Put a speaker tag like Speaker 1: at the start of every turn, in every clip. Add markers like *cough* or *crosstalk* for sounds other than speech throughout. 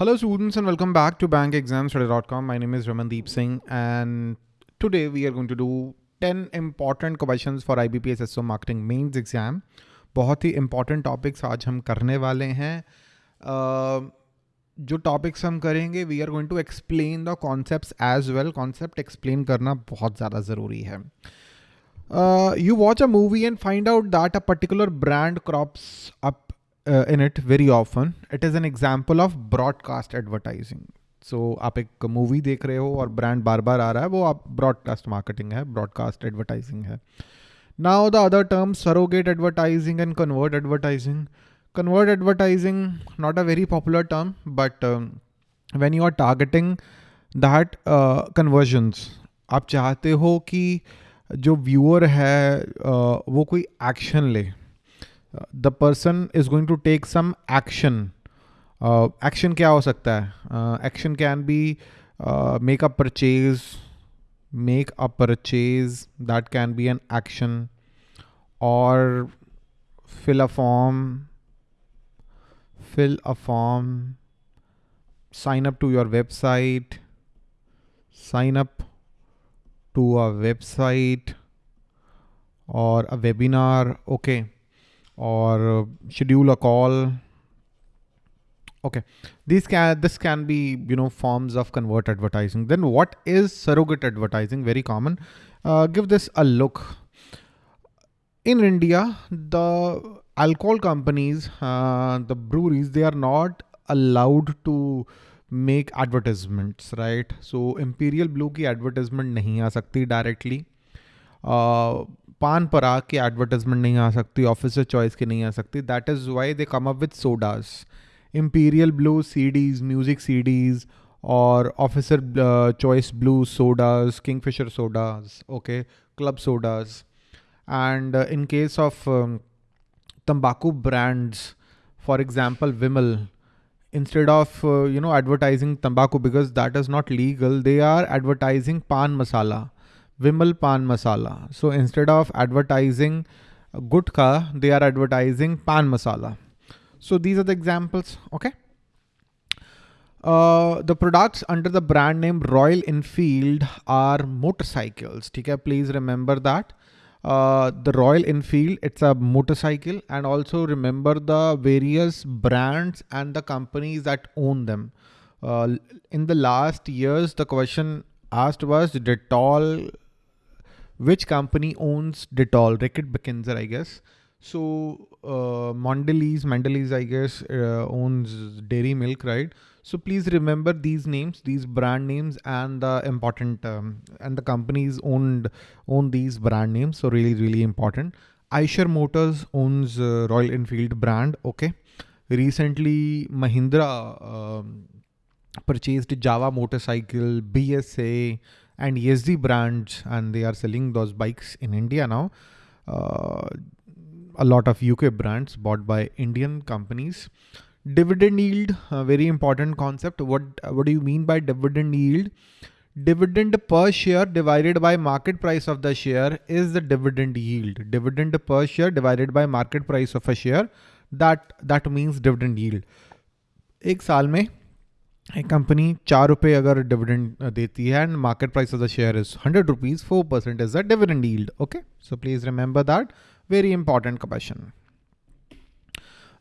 Speaker 1: Hello students and welcome back to bankexamstudy.com. My name is Ramandeep Singh and today we are going to do 10 important questions for IBPS SO Marketing Mains exam. बहुत ही important topics आज हम करने वाले हैं uh, जो topics हम करेंगे we are going to explain the concept as well concept explain करना बहुत ज़्यादा ज़रूरी है you watch a movie and find out that a particular brand crops up uh, in it very often. It is an example of broadcast advertising. So आप एक movie देख रहे हो और ब्रांड बार बार आ रहा है वो आप ब्रॉडकास्ट मार्केटिंग है ब्रॉडकास्ट एडवर्टाइजिंग है now the other term surrogate advertising and convert advertising convert advertising not a very popular term but when you are targeting that convergence आप चाहते हो कि जो व्यूअर है uh, वो कोई एक्शन ले the person is going to take some action action क्या हो सकता है action can be make a purchase make a purchase that can be an action और fill a form fill a form sign up to your website sign up to a website or a webinar okay or uh, schedule a call. Okay. These can this can be you know forms of convert advertising. Then what is surrogate advertising? Very common. Uh, give this a look. In india the alcohol companies uh, the breweries they are not allowed to make advertisements right? So imperial blue ki advertisement nahi aa sakti directly. Uh, पान पराग की advertisement नहीं आ सकती officer choice की नहीं आ सकती. That is why they come up with sodas Imperial Blue CDs music CDs और officer choice blue sodas Kingfisher sodas okay club sodas and in case of तम्बाकू brands for example Vimal of uh, you know advertising tobacco because that is not legal they are advertising pan masala. Vimal Pan Masala. So instead of advertising gutka, they are advertising pan masala. So these are the examples, okay? Uh, the products under the brand name Royal Enfield are motorcycles. Okay, please remember that. Uh, the Royal Enfield, it's a motorcycle and also remember the various brands and the companies that own them. Uh, in the last years, the question asked was Dettol which company owns Dettol? Reckitt Benckiser, I guess. So uh, Mondelez, Mondelez, I guess, uh, owns Dairy Milk, right? So please remember these names, these brand names, and the important um, and the companies owned own these brand names. So really, really important. Eicher Motors owns uh, Royal Enfield brand. Okay. Recently, Mahindra um, purchased Jawa motorcycle, BSA, and Yezdi brands, and they are selling those bikes in India now. Uh, a lot of UK brands bought by Indian companies. Dividend yield, very important concept. What what do you mean by dividend yield? Dividend per share divided by market price of the share is the dividend yield. Dividend per share divided by market price of a share. That that means dividend yield. एक साल में company चार रुपए अगर dividend देती है and market price of the share is hundred rupees four percent is the dividend yield okay so please remember that very important question.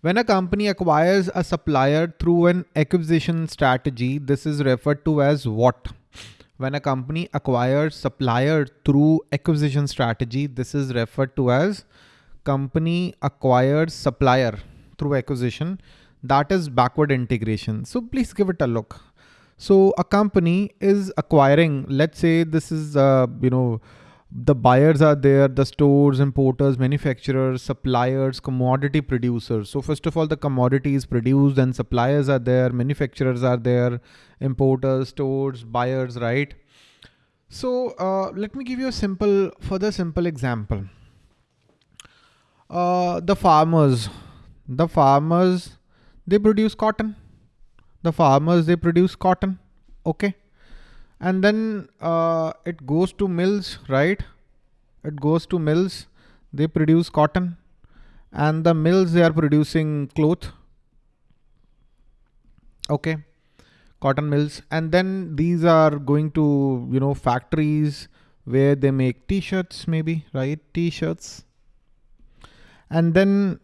Speaker 1: When a company acquires a supplier through an acquisition strategy, this is referred to as what? When a company acquires supplier through acquisition strategy, this is referred to as company acquires supplier through acquisition that is backward integration. So please give it a look. So a company is acquiring, let's say this is, uh, you know, the buyers are there, the stores, importers, manufacturers, suppliers, commodity producers. So first of all, the commodity is produced and suppliers are there, manufacturers are there, importers, stores, buyers, right? So uh, let me give you a simple, further simple example. Uh, the farmers, the farmers they produce cotton. The farmers, they produce cotton. Okay. And then uh, it goes to mills, right? It goes to mills. They produce cotton and the mills, they are producing cloth. Okay. cotton mills. And then these are going to, you know, factories where they make t-shirts maybe, right? T-shirts. And then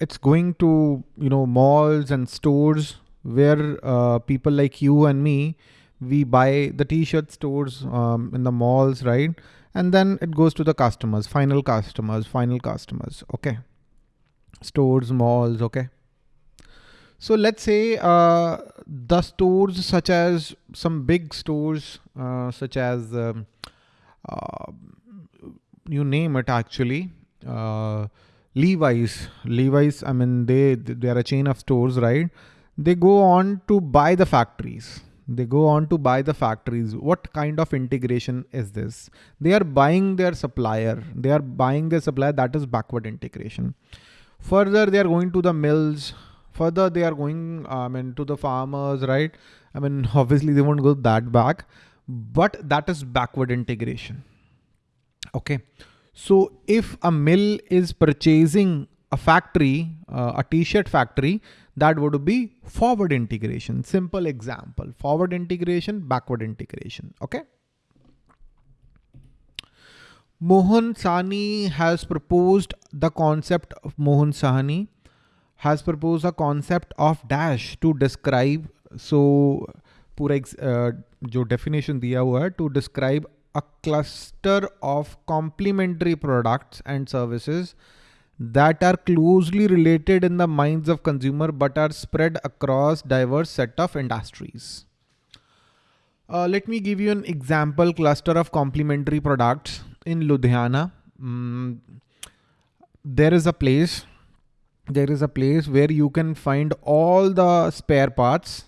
Speaker 1: it's going to, you know, malls and stores where uh, people like you and me, we buy the t-shirt stores um, in the malls, right? And then it goes to the customers, final customers, final customers. Okay. Stores, malls. Okay. So let's say uh, the stores such as some big stores uh, such as um, uh, you name it actually uh, Levi's. Levi's I mean they they are a chain of stores right? They go on to buy the factories. They go on to buy the factories. What kind of integration is this? They are buying their supplier. They are buying their supplier. That is backward integration. Further they are going to the mills. Further they are going I mean to the farmers right? I mean *laughs* obviously they won't go that back. But that is backward integration. Okay so if a mill is purchasing a factory, uh, a t-shirt factory, that would be forward integration. Simple example, forward integration, backward integration. Okay. Mohan Sawhney has proposed the concept of Mohan Sawhney has proposed a concept of dash to describe. So pura uh, jo definition diya दिया hai to describe a cluster of complementary products and services that are closely related in the minds of consumer but are spread across diverse set of industries. Uh, let me give you an example cluster of complementary products in Ludhiana. Mm, there is a place there is a place where you can find all the spare parts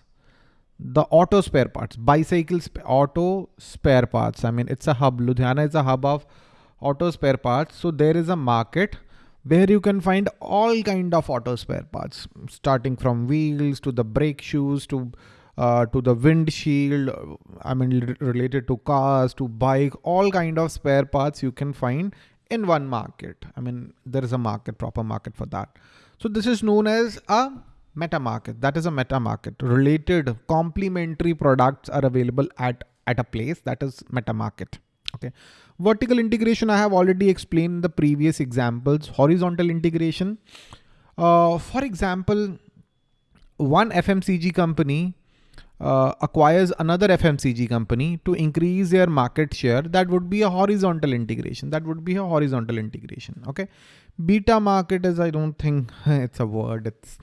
Speaker 1: the auto spare parts bicycle sp auto spare parts. I mean it's a hub. Ludhiana is a hub of auto spare parts. So there is a market where you can find all kind of auto spare parts starting from wheels to the brake shoes to uh, to the windshield i mean related to cars to bike all kind of spare parts you can find in one market. I mean there is a market proper market for that. So this is known as a meta market. That is a meta market. Related complementary products are available at, at a place that is meta market. Okay. Vertical integration I have already explained in the previous examples. Horizontal integration. Uh, for example, one FMCG company uh, acquires another FMCG company to increase their market share, that would be a horizontal integration. That would be a horizontal integration. Okay. Beta market is, I don't think *laughs* it's a word. It's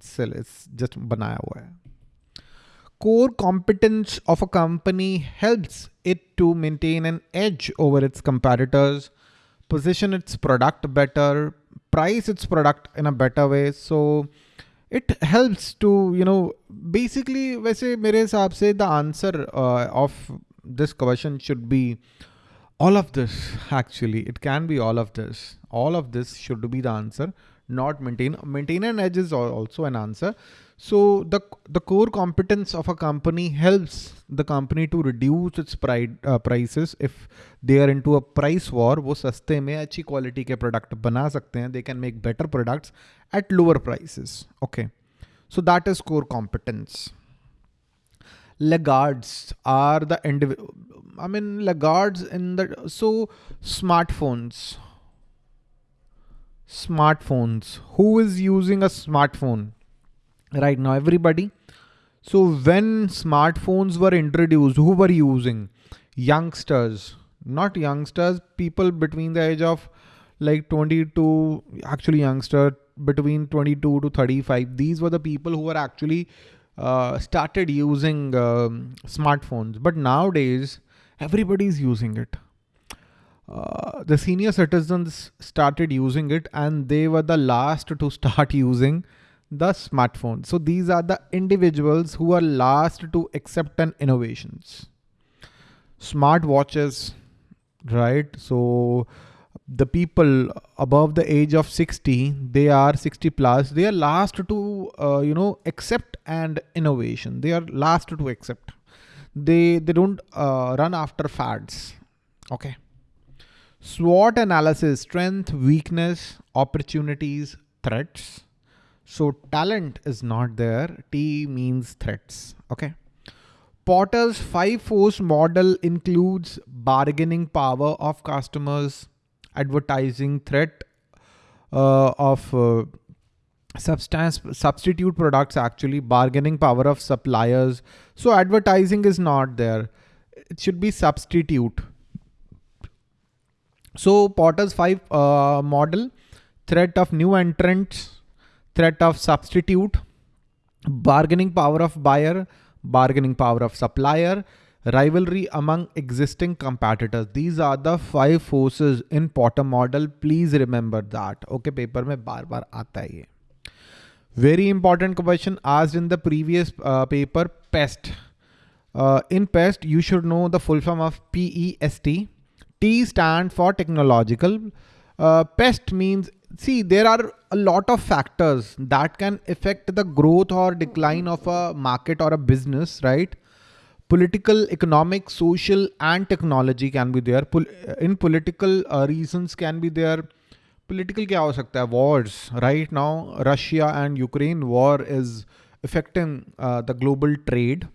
Speaker 1: still, it's just banaya hua hai. Core competence of a company helps it to maintain an edge over its competitors, position its product better, price its product in a better way. So it helps to you know basically वैसे मेरे हिसाब से the answer uh, of this question should be all of this actually it can be all of this all of this should be the answer not maintain maintain an edge is also an answer so the the core competence of a company helps the company to reduce its price uh, prices if they are into a price war वो सस्ते में अच्छी quality के product बना सकते हैं they can make better products at lower prices okay so that is core competence laggards are the individual I mean laggards in the so smartphones smartphones. Who is using a smartphone right now? Everybody. So when smartphones were introduced who were using? Youngsters. Not youngsters people between the age of like 22 actually youngster between 22 to 35 these were the people who were actually uh, started using um, smartphones. But nowadays everybody is using it uh, the senior citizens started using it and they were the last to start *laughs* using the smartphone. So these are the individuals who are last to accept an innovations. Smart watches, right? So the people above the age of 60, they are 60 plus, they are last to, uh, you know, accept and innovation. They are last to accept. They, they don't uh, run after fads. Okay. SWOT analysis, strength, weakness, opportunities, threats. So talent is not there. T means threats. Okay. Porter's five force model includes bargaining power of customers, advertising threat uh, of uh, substance substitute products actually bargaining power of suppliers so advertising is not there it should be substitute so porter's five uh, model threat of new entrants threat of substitute bargaining power of buyer bargaining power of supplier rivalry among existing competitors these are the five forces in porter model please remember that okay paper mein bar bar aata hai ye very important question asked in the previous uh, paper, PEST. Uh, in PEST, you should know the full form of PEST. T stands for technological. Uh, pest means, see, there are a lot of factors that can affect the growth or decline of a market or a business, right? Political, economic, social, and technology can be there. Pol uh, in political uh, reasons can be there. Political kya ho sakta hai? Wars. Right now, Russia and Ukraine war is affecting uh, the global trade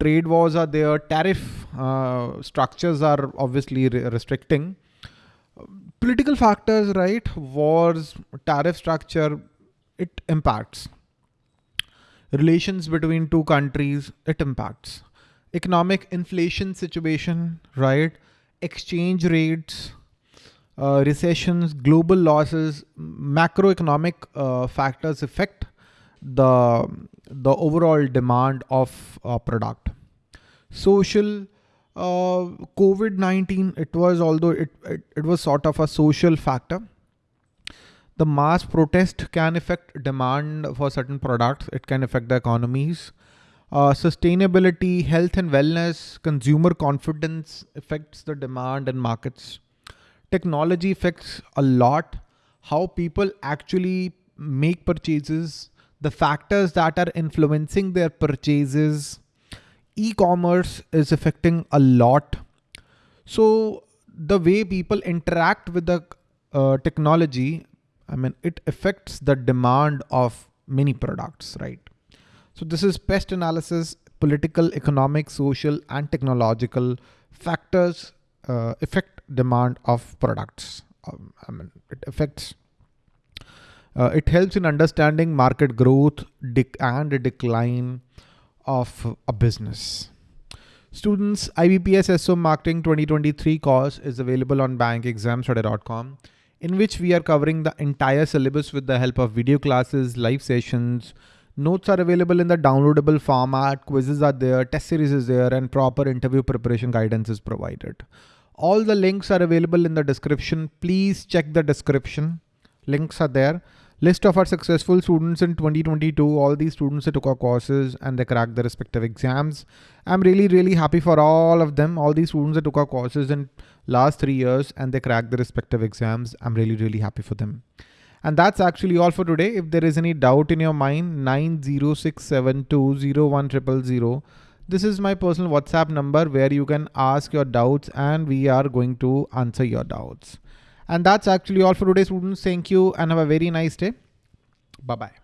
Speaker 1: trade wars are there tariff uh, structures are obviously re restricting. Political factors right? Wars tariff structure it impacts. Relations between two countries it impacts. Economic inflation situation right? Exchange rates uh, recessions, global losses, macroeconomic uh, factors affect the, the overall demand of a product. Social, uh, COVID-19, it was, although it, it, it was sort of a social factor, the mass protest can affect demand for certain products. It can affect the economies. Uh, sustainability, health and wellness, consumer confidence affects the demand and markets technology affects a lot how people actually make purchases, the factors that are influencing their purchases. E-commerce is affecting a lot. So the way people interact with the uh, technology, I mean, it affects the demand of many products, right? So this is pest analysis, political, economic, social, and technological factors uh, affect demand of products. Um, I mean, it affects, uh, it helps in understanding market growth and decline of a business. Students, IBPS SO Marketing 2023 course is available on bankexamstudy.com in which we are covering the entire syllabus with the help of video classes, live sessions, Notes are available in the downloadable format, quizzes are there, test series is there, and proper interview preparation guidance is provided. All the links are available in the description. Please check the description. Links are there. List of our successful students in 2022, all these students took our courses and they cracked their respective exams. I'm really, really happy for all of them. All these students that took our courses in last three years and they cracked their respective exams. I'm really, really happy for them. And that's actually all for today. If there is any doubt in your mind, 906720100 this is my personal WhatsApp number where you can ask your doubts and we are going to answer your doubts. And that's actually all for today students. Thank you and have a very nice day. Bye-bye.